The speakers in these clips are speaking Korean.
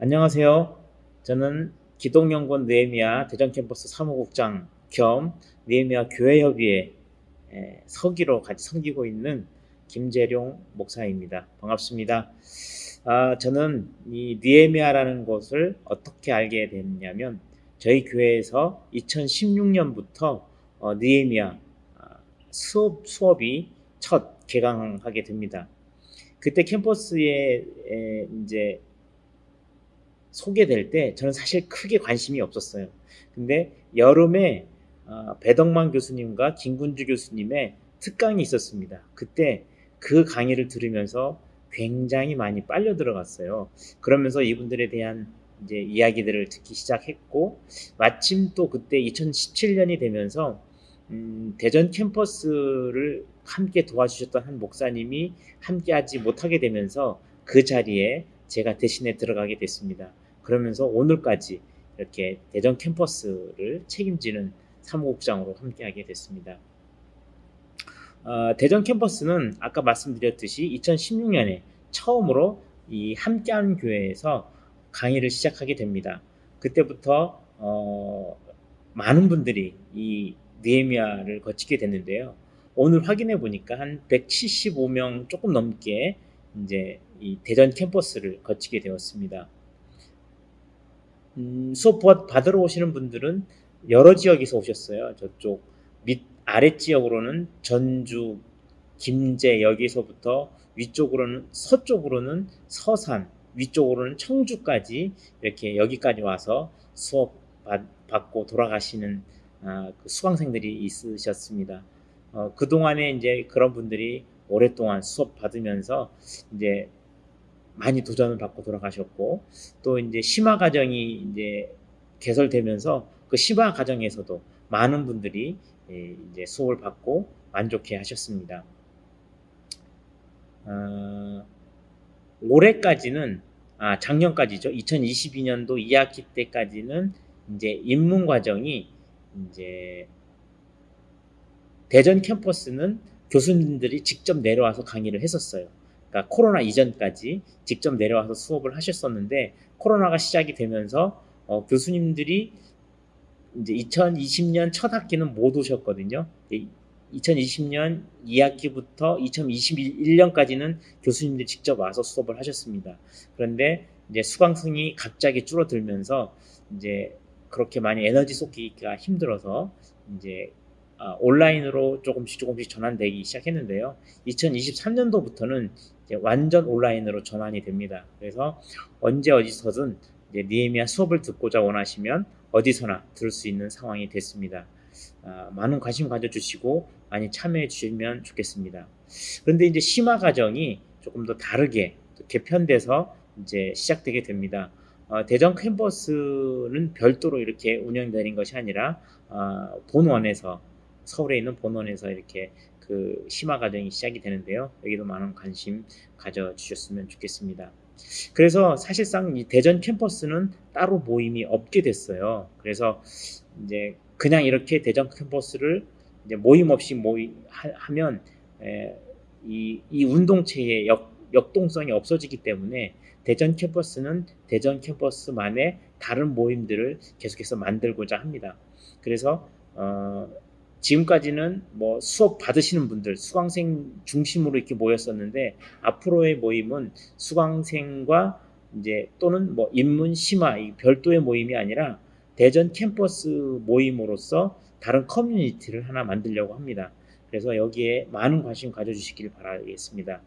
안녕하세요. 저는 기독연구원 느헤미야 대전 캠퍼스 사무국장 겸 느헤미야 교회협의회 서기로 같이 섬기고 있는 김재룡 목사입니다. 반갑습니다. 아, 저는 이 느헤미야라는 곳을 어떻게 알게 됐냐면 저희 교회에서 2016년부터 어, 느헤미야 아, 수업, 수업이 첫 개강하게 됩니다. 그때 캠퍼스에 이제 소개될 때 저는 사실 크게 관심이 없었어요. 근데 여름에 어, 배덕만 교수님과 김군주 교수님의 특강이 있었습니다. 그때 그 강의를 들으면서 굉장히 많이 빨려 들어갔어요. 그러면서 이분들에 대한 이제 이야기들을 듣기 시작했고 마침 또 그때 2017년이 되면서 음, 대전 캠퍼스를 함께 도와주셨던 한 목사님이 함께하지 못하게 되면서 그 자리에 제가 대신에 들어가게 됐습니다. 그러면서 오늘까지 이렇게 대전 캠퍼스를 책임지는 사무국장으로 함께하게 됐습니다. 어, 대전 캠퍼스는 아까 말씀드렸듯이 2016년에 처음으로 이 함께하는 교회에서 강의를 시작하게 됩니다. 그때부터 어, 많은 분들이 이 느헤미야를 거치게 됐는데요. 오늘 확인해 보니까 한 175명 조금 넘게 이제 이 대전 캠퍼스를 거치게 되었습니다. 음, 수업 받으러 오시는 분들은 여러 지역에서 오셨어요. 저쪽 밑 아래 지역으로는 전주, 김제 여기서부터 위쪽으로는 서쪽으로는 서산, 위쪽으로는 청주까지 이렇게 여기까지 와서 수업 받, 고 돌아가시는 아, 그 수강생들이 있으셨습니다. 어, 그 동안에 이제 그런 분들이 오랫동안 수업 받으면서 이제 많이 도전을 받고 돌아가셨고 또 이제 심화 과정이 이제 개설되면서 그 심화 과정에서도 많은 분들이 예, 이제 수업을 받고 만족해 하셨습니다. 어, 올해까지는 아 작년까지죠. 2022년도 2학기 때까지는 이제 입문 과정이 이제 대전 캠퍼스는 교수님들이 직접 내려와서 강의를 했었어요. 그러니까 코로나 이전까지 직접 내려와서 수업을 하셨었는데 코로나가 시작이 되면서 어, 교수님들이 이제 2020년 첫 학기는 못 오셨거든요. 2020년 2학기부터 2021년까지는 교수님들이 직접 와서 수업을 하셨습니다. 그런데 이제 수강생이 갑자기 줄어들면서 이제 그렇게 많이 에너지 쏟기가 힘들어서 이제 아, 온라인으로 조금씩 조금씩 전환되기 시작했는데요. 2023년도부터는 완전 온라인으로 전환이 됩니다. 그래서 언제 어디서든 니에미아 수업을 듣고자 원하시면 어디서나 들을 수 있는 상황이 됐습니다. 아, 많은 관심 가져주시고 많이 참여해 주시면 좋겠습니다. 그런데 이제 심화 과정이 조금 더 다르게 개편돼서 이제 시작되게 됩니다. 어, 대전 캠퍼스는 별도로 이렇게 운영되는 것이 아니라 어, 본원에서 서울에 있는 본원에서 이렇게 그 심화 과정이 시작이 되는데요. 여기도 많은 관심 가져주셨으면 좋겠습니다. 그래서 사실상 이 대전 캠퍼스는 따로 모임이 없게 됐어요. 그래서 이제 그냥 이렇게 대전 캠퍼스를 이제 모임 없이 모이 하면 에, 이, 이 운동체의 역, 역동성이 없어지기 때문에 대전 캠퍼스는 대전 캠퍼스만의 다른 모임들을 계속해서 만들고자 합니다. 그래서 어, 지금까지는 뭐 수업 받으시는 분들, 수강생 중심으로 이렇게 모였었는데 앞으로의 모임은 수강생과 이제 또는 뭐 입문 심화 이 별도의 모임이 아니라 대전 캠퍼스 모임으로서 다른 커뮤니티를 하나 만들려고 합니다. 그래서 여기에 많은 관심 가져주시길 바라겠습니다.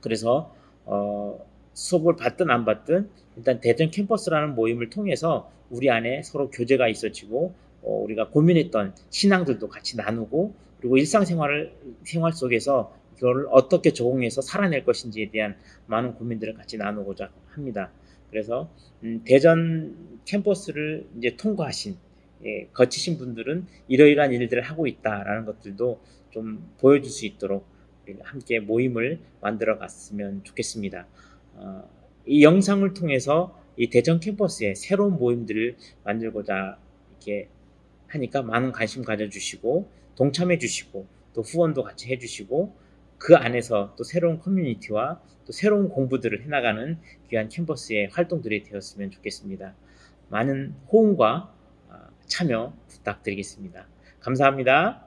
그래서 어, 수업을 받든 안 받든 일단 대전 캠퍼스라는 모임을 통해서 우리 안에 서로 교제가 있어지고 어, 우리가 고민했던 신앙들도 같이 나누고 그리고 일상생활을 생활 속에서 이걸 어떻게 적응해서 살아낼 것인지에 대한 많은 고민들을 같이 나누고자 합니다. 그래서 음, 대전 캠퍼스를 이제 통과하신 예, 거치신 분들은 이러이러한 일들을 하고 있다라는 것들도 좀 보여줄 수 있도록 함께 모임을 만들어 갔으면 좋겠습니다. 어, 이 영상을 통해서 이 대전 캠퍼스에 새로운 모임들을 만들고자 이렇게 하니까 많은 관심 가져주시고 동참해 주시고 또 후원도 같이 해주시고 그 안에서 또 새로운 커뮤니티와 또 새로운 공부들을 해나가는 귀한 캠퍼스의 활동들이 되었으면 좋겠습니다. 많은 호응과 아, 참여 부탁드리겠습니다. 감사합니다.